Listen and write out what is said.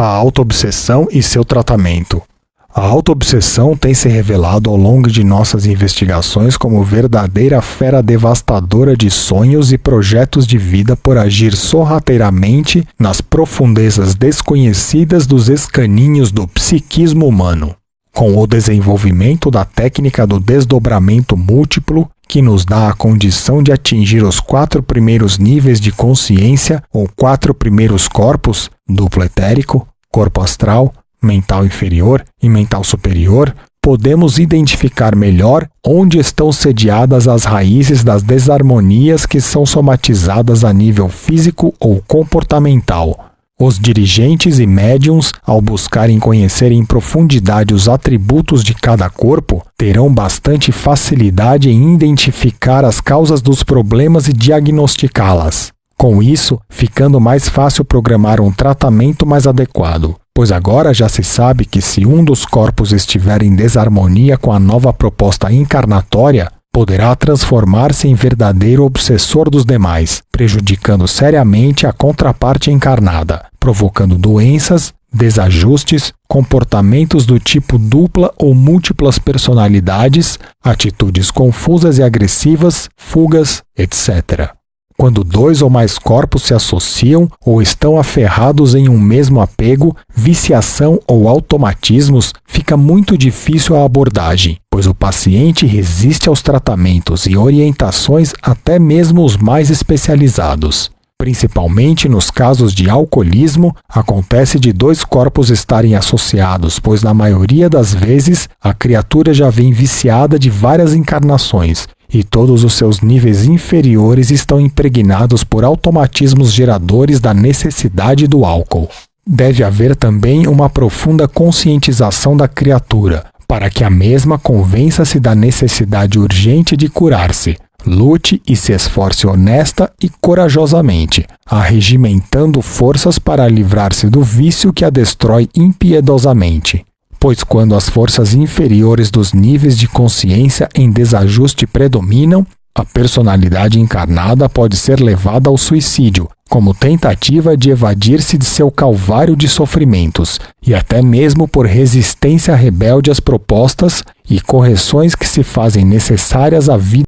A autoobsessão e seu tratamento. A autoobsessão tem se revelado ao longo de nossas investigações como verdadeira fera devastadora de sonhos e projetos de vida por agir sorrateiramente nas profundezas desconhecidas dos escaninhos do psiquismo humano. Com o desenvolvimento da técnica do desdobramento múltiplo, que nos dá a condição de atingir os quatro primeiros níveis de consciência ou quatro primeiros corpos, duplo etérico, corpo astral, mental inferior e mental superior, podemos identificar melhor onde estão sediadas as raízes das desarmonias que são somatizadas a nível físico ou comportamental os dirigentes e médiums, ao buscarem conhecer em profundidade os atributos de cada corpo, terão bastante facilidade em identificar as causas dos problemas e diagnosticá-las. Com isso, ficando mais fácil programar um tratamento mais adequado, pois agora já se sabe que se um dos corpos estiver em desarmonia com a nova proposta encarnatória, poderá transformar-se em verdadeiro obsessor dos demais, prejudicando seriamente a contraparte encarnada, provocando doenças, desajustes, comportamentos do tipo dupla ou múltiplas personalidades, atitudes confusas e agressivas, fugas, etc. Quando dois ou mais corpos se associam ou estão aferrados em um mesmo apego, viciação ou automatismos, fica muito difícil a abordagem, pois o paciente resiste aos tratamentos e orientações até mesmo os mais especializados. Principalmente nos casos de alcoolismo, acontece de dois corpos estarem associados, pois na maioria das vezes a criatura já vem viciada de várias encarnações e todos os seus níveis inferiores estão impregnados por automatismos geradores da necessidade do álcool. Deve haver também uma profunda conscientização da criatura, para que a mesma convença-se da necessidade urgente de curar-se. Lute e se esforce honesta e corajosamente, arregimentando forças para livrar-se do vício que a destrói impiedosamente pois quando as forças inferiores dos níveis de consciência em desajuste predominam, a personalidade encarnada pode ser levada ao suicídio, como tentativa de evadir-se de seu calvário de sofrimentos, e até mesmo por resistência rebelde às propostas e correções que se fazem necessárias à vida